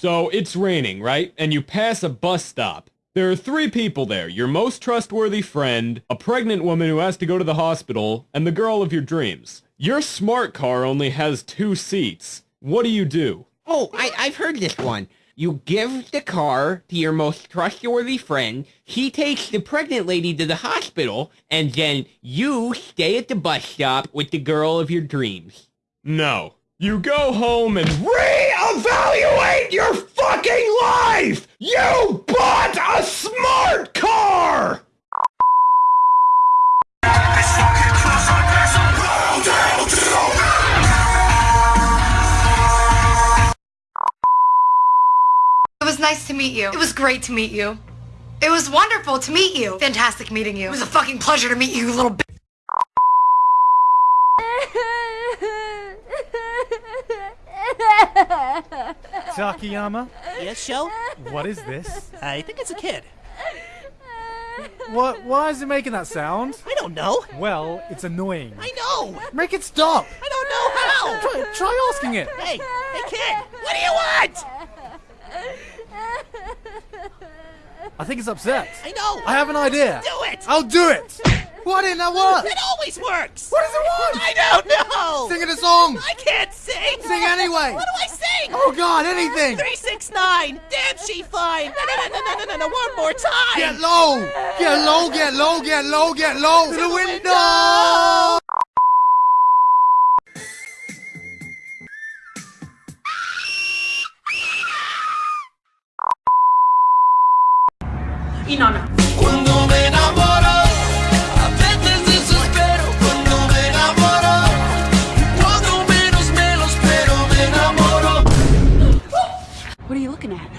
So it's raining, right? And you pass a bus stop. There are three people there. Your most trustworthy friend, a pregnant woman who has to go to the hospital, and the girl of your dreams. Your smart car only has two seats. What do you do? Oh, I, I've heard this one. You give the car to your most trustworthy friend, he takes the pregnant lady to the hospital, and then you stay at the bus stop with the girl of your dreams. No. You go home and reevaluate your fucking life! You bought a smart car! It was nice to meet you. It was great to meet you. It was wonderful to meet you. Fantastic meeting you. It was a fucking pleasure to meet you, you little bitch. Takayama, Yes, Sho? what is this? I think it's a kid. What? Why is it making that sound? I don't know. Well, it's annoying. I know. Make it stop. I don't know how. Try, try asking it. Hey, hey, kid. What do you want? I think it's upset. I know. I have an idea. Do it. I'll do it. What in that work? It always works. What does it want? I don't know. Sing it a song. I can't sing. Sing anyway. What do I sing? Oh God, anything. Three six nine. Damn, she fine. No, no, no, no, no, no, no, no. One more time. Get low. Get low. Get low. Get low. Get low. To the window. Inanna. looking at?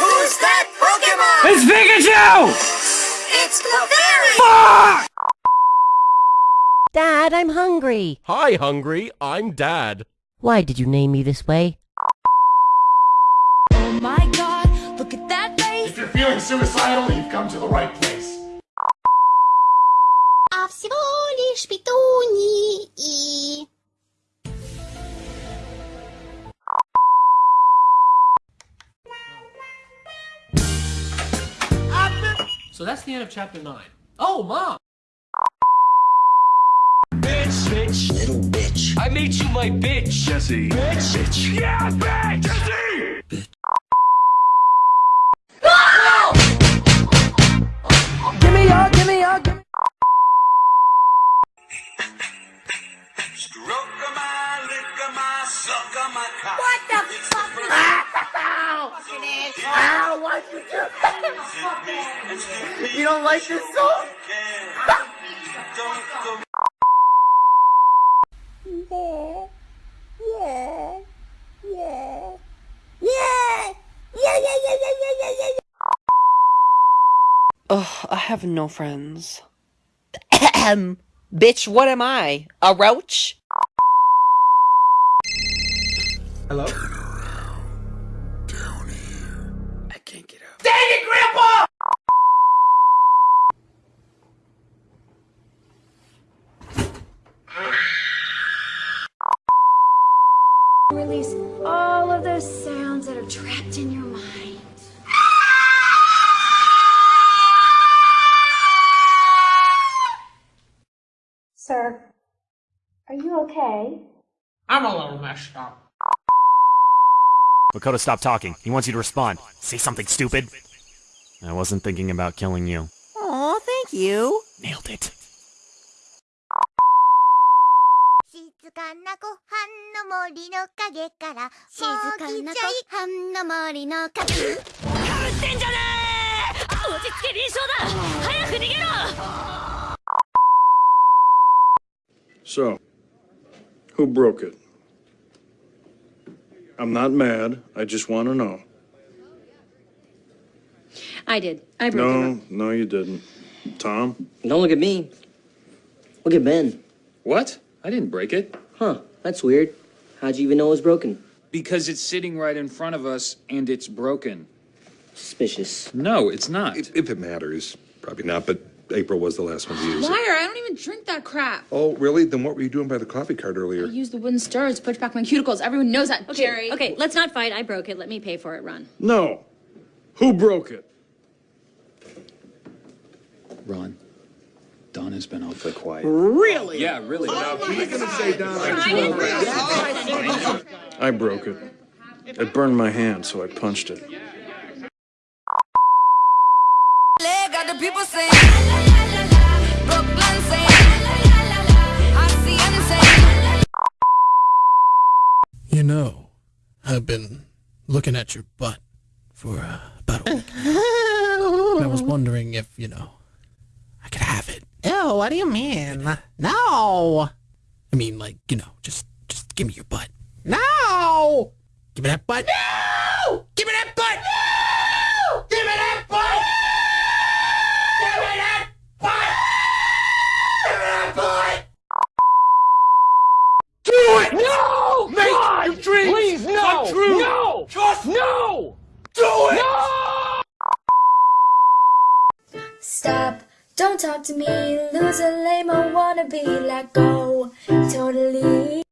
Who's that Pokemon? It's Pikachu! It's Clefairy! Dad, I'm hungry. Hi, Hungry. I'm Dad. Why did you name me this way? Oh my god, look at that face! If you're feeling suicidal, you've come to the right place. А всего лишь петунии и... So that's the end of chapter 9. Oh, Mom! Bitch, bitch, little bitch. I made you my bitch! Jesse. Bitch, bitch. Yeah, bitch! Jesse! Give me your. Give me your. Give me. Stroke my, lick my, suck my cock. What the fuck is that? Ow! Why'd you do You don't like this song? Yeah, yeah, yeah, yeah, yeah, yeah, yeah, yeah, yeah. Ugh, I have no friends. Bitch, what am I? A roach? Hello. All of those sounds that are trapped in your mind. Sir, are you okay? I'm a little messed up. Makoto, stop talking. He wants you to respond. Say something stupid. I wasn't thinking about killing you. Aw, thank you. Nailed it. 静かなご飯の森の陰から静かなご飯の森の陰撃ってんじゃねえ落ち着け臨床だ早く逃げろ So, who broke it? I'm not mad. I just want to know. I did. I broke it. No, no, you didn't. Tom? Don't look at me. Look at Ben. What? I didn't break it. Huh, that's weird. How'd you even know it was broken? Because it's sitting right in front of us and it's broken. Suspicious. No, it's not. If, if it matters, probably not, but April was the last one to use it. Liar, I don't even drink that crap. Oh, really? Then what were you doing by the coffee cart earlier? I earlier? use the wooden stirrers to push back my cuticles. Everyone knows that, Okay, Jerry. okay, let's not fight. I broke it. Let me pay for it. Ron. No. Who broke it? Ron, Don has been awfully quiet. Really? Yeah, really. I broke it. It burned my hand, so I punched it. Got the people saying, Brooklyn saying, I see You know, I've been looking at your butt for uh, about a week. I was wondering if, you know, I could have it. What do you mean? No! I mean, like, you know, just just give me your butt. No! Give me that butt. No! Give me that don't talk to me, loser, lame, or wannabe, let go. Totally.